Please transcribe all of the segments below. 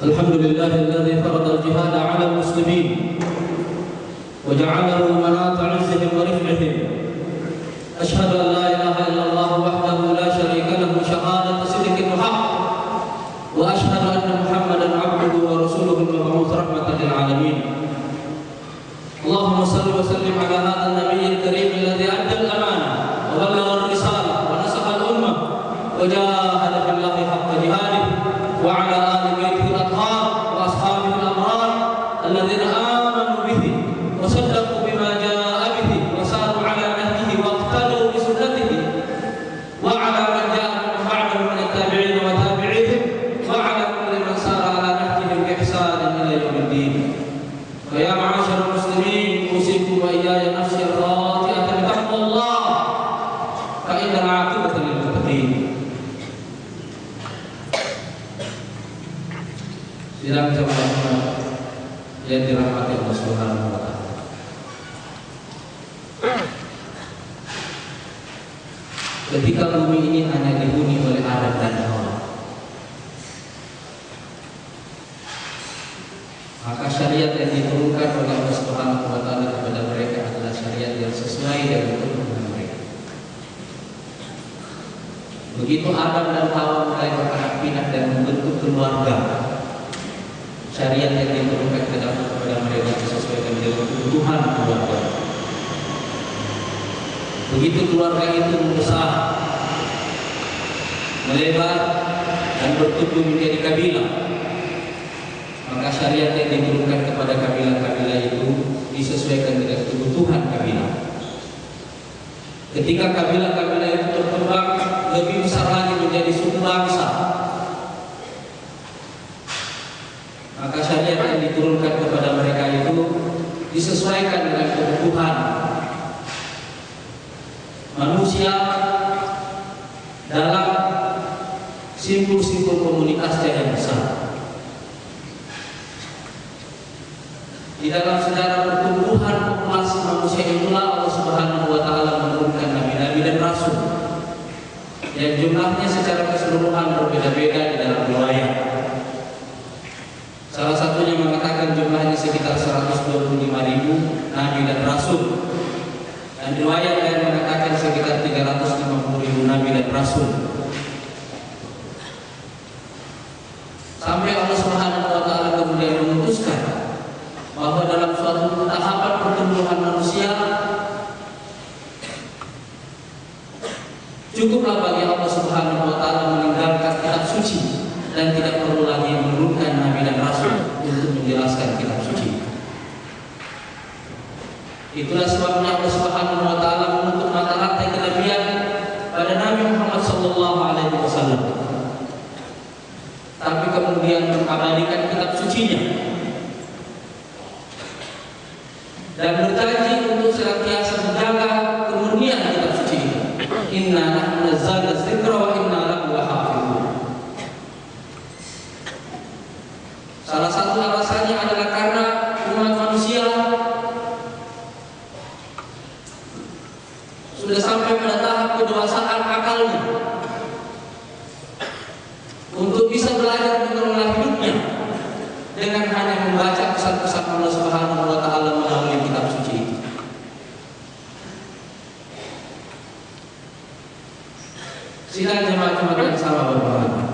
الحمد لله الذي فرض الجهاد على المسلمين وجعله مناط عزهم ورفعهم. أشهد أن لا إله إلا الله وحده لا شريك له شهادة صدق وحق وأشهد أن محمدا عبده ورسوله المبعوث رحمة للعالمين. اللهم صل وسلم على هذا النبي الكريم الذي أدى الأمانة وبلغ الرسالة ونصح الأمة وجاهد في الله Sidang jemaah yang dirahmati Allah Subhanahu wa taala. Ketika bumi ini hanya dihuni oleh Adam dan Hawa, maka syariat yang diturunkan oleh Allah Subhanahu wa taala kepada mereka adalah syariat yang sesuai dengan kebutuhan mereka. Begitu Adam dan Hawa mulai beranak pinak dan membentuk keluarga, syariat yang diturunkan kepada mereka disesuaikan dengan kebutuhan keluarga. Begitu keluarga itu membesar, melebar dan bertumbuh menjadi kabilah, maka syariat yang diturunkan kepada kabilah-kabilah itu disesuaikan dengan kebutuhan kabilah. Ketika kabilah-kabilah itu berkembang lebih besar lagi menjadi suku bangsa, maka syariat yang diturunkan kepada mereka itu kebutuhan manusia dalam simpul-simpul komunitas yang besar. Di dalam sejarah pertumbuhan populasi manusia itulah Allah Subhanahu wa taala menurunkan nabi-nabi dan rasul. Yang jumlahnya secara keseluruhan berbeda-beda di dalam riwayat. Salah satunya mengatakan jumlahnya sekitar 125 ribu nabi dan rasul. Dan riwayat lain mengatakan sekitar 350 ribu nabi dan rasul. Sampai Allah Subhanahu wa taala kemudian memutuskan bahwa dalam suatu tahapan pertumbuhan manusia cukuplah bagi Allah Subhanahu wa taala meninggalkan kitab suci dan tidak perlu lagi menurunkan nabi dan rasul untuk menjelaskan kitab suci. Itulah sebabnya Allah Subhanahu wa taala menutup mata rantai kenabian pada Nabi Muhammad sallallahu alaihi wasallam. Tapi kemudian mengabadikan kitab sucinya dan berjanji untuk senantiasa menjaga kemurnian kitab suci. Inna nahnu nazzalna dzikra wa inna lahu lahafizun. Salah satu alasannya adalah karena umat manusia sudah sampai pada tahap kedewasaan akalnya untuk bisa belajar mengelola hidupnya dengan hanya membaca pesan-pesan Allah Subhanahu wa taala melalui kitab suci itu. Sidang jemaah-jemaah yang sama berbahagia.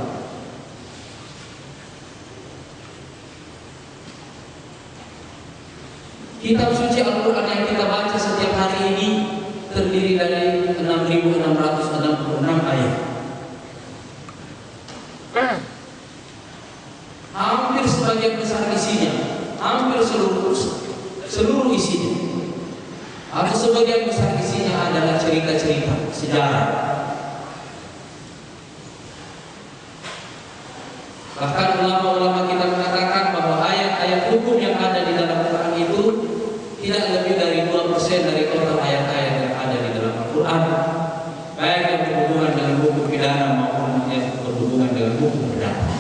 Kitab suci Al-Quran yang kita baca setiap hari ini terdiri dari 6.666 ayat. Hampir sebagian besar isinya, hampir seluruh seluruh isinya, atau sebagian besar isinya adalah cerita-cerita sejarah. Bahkan ulama-ulama kita mengatakan bahwa ayat-ayat hukum yang ada di dalam Quran itu tidak lebih 2% dari total ayat-ayat yang ada di dalam Al-Quran baik yang berhubungan dengan hukum pidana maupun yang berhubungan dengan hukum perdata.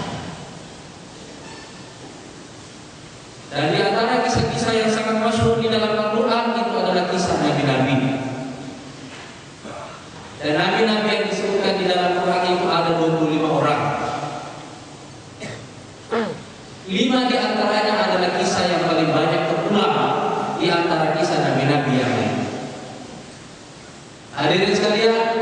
Haré descargar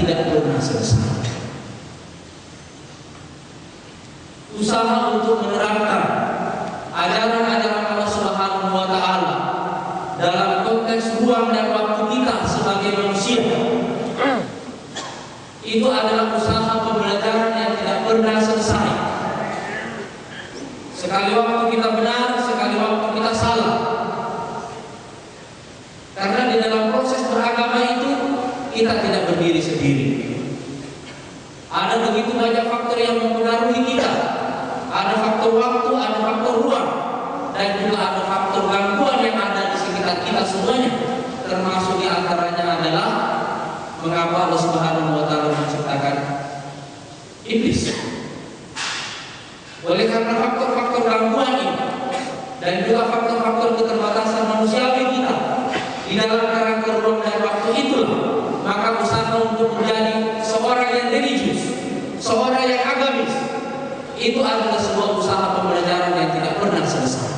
tidak pernah selesai. Usaha untuk menerapkan ajaran-ajaran Allah Subhanahu wa taala dalam konteks ruang dan waktu kita sebagai manusia itu adalah usaha pembelajaran yang tidak pernah selesai. Sekali waktu kita benar, sekali waktu kita salah. Karena di dalam proses beragama itu kita tidak berdiri sendiri. Ada begitu banyak faktor yang mempengaruhi kita. Ada faktor waktu, ada faktor ruang, dan juga ada faktor gangguan yang ada di sekitar kita semuanya. Termasuk di antaranya adalah mengapa Allah Subhanahu wa taala menciptakan iblis. Oleh karena faktor-faktor gangguan ini dan juga faktor-faktor keterbatasan manusiawi kita di dalam kerangka ruang dan waktu itulah maka usaha untuk menjadi religius, seorang yang agamis itu adalah sebuah usaha pembelajaran yang tidak pernah selesai.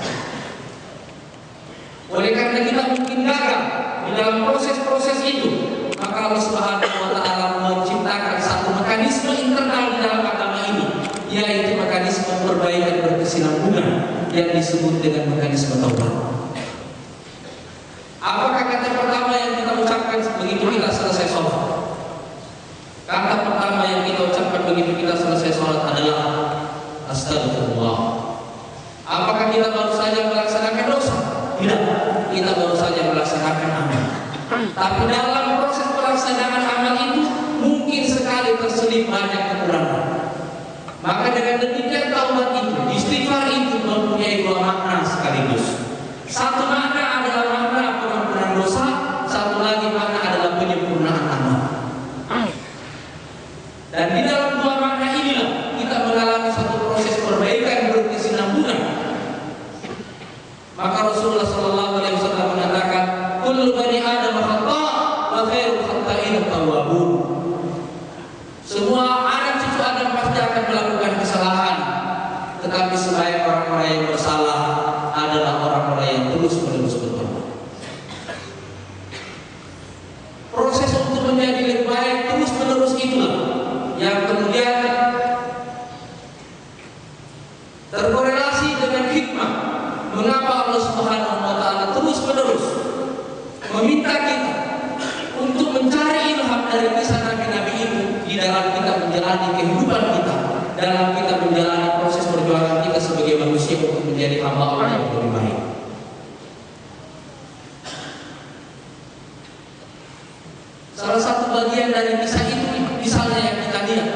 Oleh karena kita mungkin gagal di dalam proses-proses itu, maka Allah Subhanahu wa taala menciptakan satu mekanisme internal di dalam agama ini, yaitu mekanisme perbaikan berkesinambungan yang disebut dengan mekanisme taubat. Apakah kata pertama yang kita ucapkan begitu kita selesai sholat? Kata pertama yang kita ucapkan begitu kita selesai sholat adalah Astagfirullah. Apakah kita baru saja melaksanakan dosa? Tidak. Kita baru saja melaksanakan amal. Tapi dalam proses pelaksanaan amal itu mungkin sekali terselip banyak kekurangan. Maka dengan demikian taubat itu, istighfar itu mempunyai dua makna sekaligus. Satu makna adalah makna pengampunan dosa, satu lagi makna adalah penyempurnaan amal. Dan di dalam dua makna inilah kita mengalami satu proses perbaikan berkesinambungan. Maka Rasulullah Sallallahu Alaihi Wasallam mengatakan, "Kullu bani Adam khata, wa khairul khata'in tawwabun." Semua anak cucu Adam pasti akan melakukan kesalahan, tetapi sebaik orang-orang yang bersalah adalah orang-orang yang terus menerus bertobat. Proses untuk menjadi lebih baik terus menerus itulah yang kemudian terkorelasi dengan hikmah mengapa Allah Subhanahu wa taala terus menerus meminta kita untuk mencari ilham dari kisah nabi-nabi itu di dalam kita menjalani kehidupan kita dalam kita menjalani proses perjuangan kita sebagai manusia untuk menjadi hamba Allah yang lebih baik. Salah satu bagian dari kisah itu misalnya yang kita lihat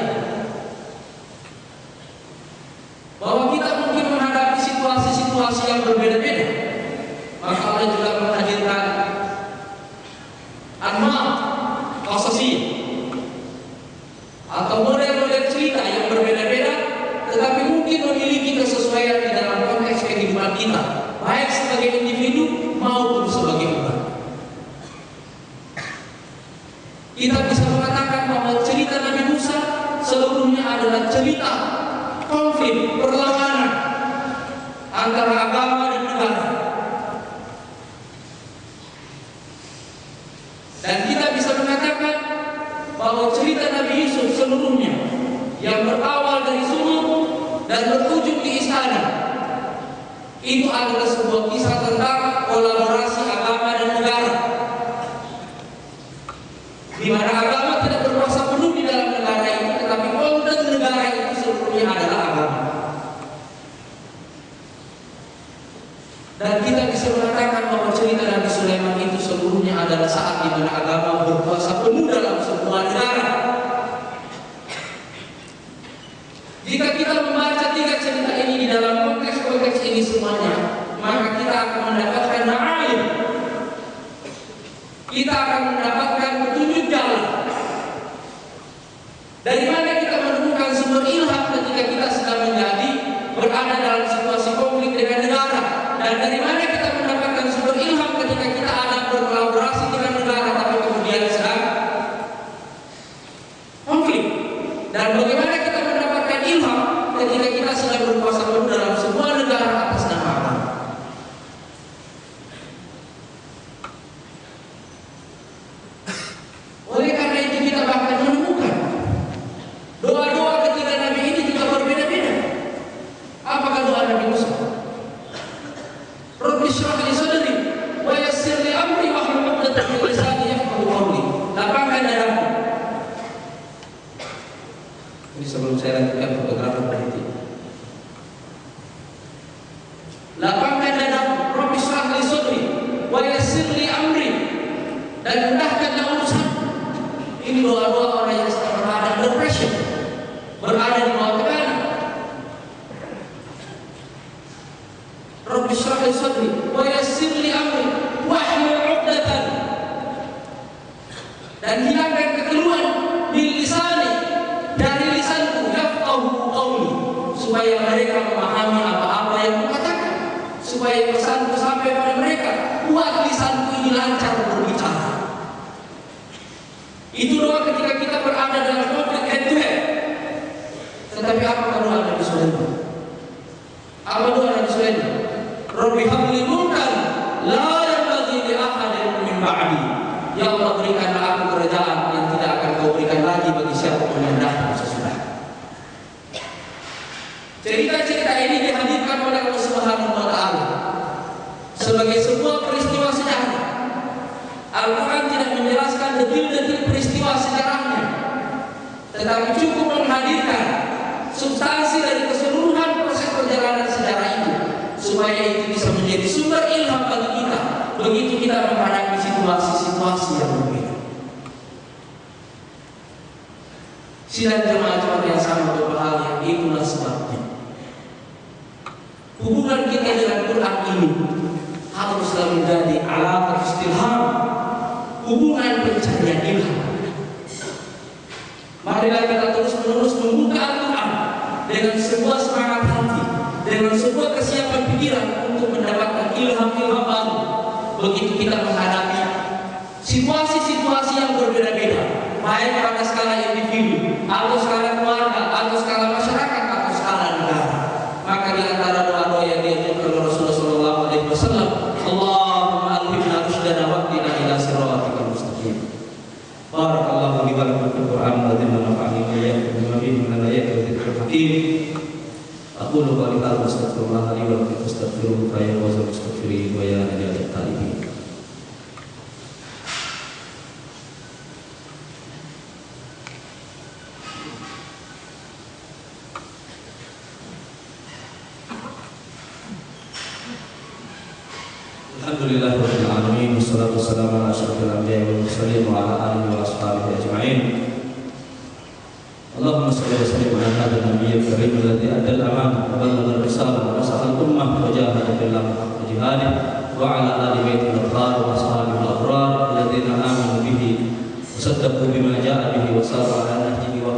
bahwa kita mungkin menghadapi situasi-situasi yang berbeda-beda. Maka Allah juga menghadirkan anma kasasi atau model-model cerita yang berbeda-beda tetapi mungkin memiliki kesesuaian di dalam konteks kehidupan kita baik sebagai individu maupun sebagai umat. Kita bisa mengatakan bahwa cerita Nabi Musa seluruhnya adalah cerita konflik, perlawanan antara agama dan negara. Dan kita bisa mengatakan bahwa cerita Nabi Yusuf seluruhnya yang berawal dari sumur dan berujung di istana itu adalah sebuah kisah tentang kolaborasi agama dan negara. Di mana agama kadar sebelum saya lanjutkan fotografer berhenti. Lapangkan dadaku, Rabbi syrah li sadri wa amri dan mudahkanlah urusan. Ini doa-doa orang yang sedang berada under supaya mereka memahami apa-apa yang kukatakan supaya pesanku sampai pada mereka buat lisanku ini lancar berbicara itu doa ketika kita berada dalam konflik head to head. Tetapi apa doa Nabi Sulaiman? Apa doa Nabi Sulaiman? Rabbi habli mulkan la yanbaghi li ahadin min ba'di. Ya Allah berikanlah aku kerajaan yang tidak akan kau berikan lagi bagi siapa pun yang datang sesudah. Cerita-cerita ini dihadirkan oleh Allah Subhanahu wa taala sebagai sebuah peristiwa sejarah. Al-Quran tidak menjelaskan detil-detil peristiwa sejarahnya, tetapi cukup menghadirkan substansi dari keseluruhan proses perjalanan sejarah itu supaya itu bisa menjadi sumber ilham bagi kita begitu kita menghadapi situasi-situasi yang berbeda. Sidang jemaah jemaah yang sama berbahagia itulah sebabnya. Hubungan kita dengan Quran ini haruslah menjadi alat istilham, hubungan pencarian ilham. Marilah kita terus menerus membuka Al-Quran dengan sebuah semangat hati, dengan sebuah kesiapan pikiran untuk mendapatkan ilham-ilham baru. Begitu kita menghadapi situasi-situasi yang berbeda-beda, baik pada skala individu, atau skala keluarga, Alhamdulillah rabbil alamin wassalatu wassalamu ala asyrofil anbiya'i wal mursalin. Allahumma salli wa sallim ala hadzal nabiyil karim alladhi aman wa ballagha risalah wa ummah wa ala al-athar wa al-abrar bihi bima wa ala nahjihi wa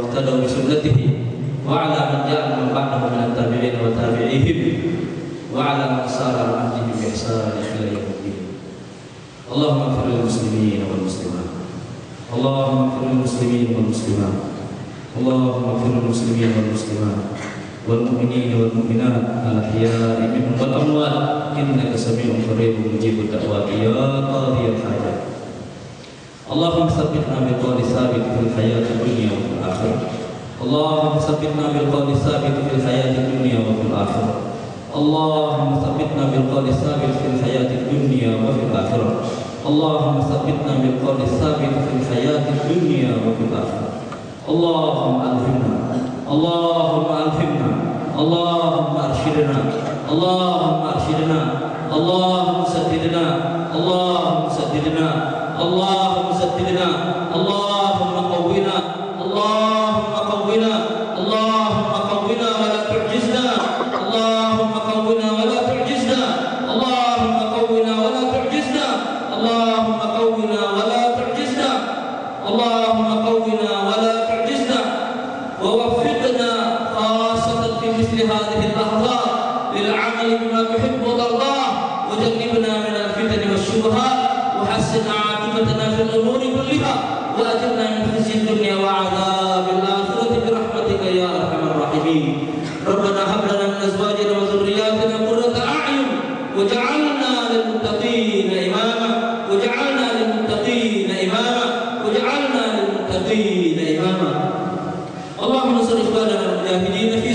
wa ala tabi'in wa tabi'ihim wa ala اللهم اغفر للمسلمين والمسلمات اللهم اغفر للمسلمين والمسلمات اللهم اغفر للمسلمين والمسلمات والمؤمنين والمؤمنات الاحياء منهم والاموات انك سميع قريب مجيب الدعوات يا قاضي الحاجات اللهم ثبتنا بالقول الثابت في الحياه الدنيا وفي الاخره اللهم ثبتنا بالقول الثابت في الحياه الدنيا وفي الاخره اللهم ثبتنا بالقول الثابت في الحياه الدنيا وفي الاخره اللهم ثبتنا بالقول الثابت في الحياة الدنيا وفي الآخرة. اللهم ألهمنا. اللهم ألهمنا. اللهم أرشدنا. اللهم أرشدنا. اللهم سددنا. اللهم سددنا. اللهم سددنا. اللهم اللهم المتقين إماما. اللهم انصر إخواننا المجاهدين في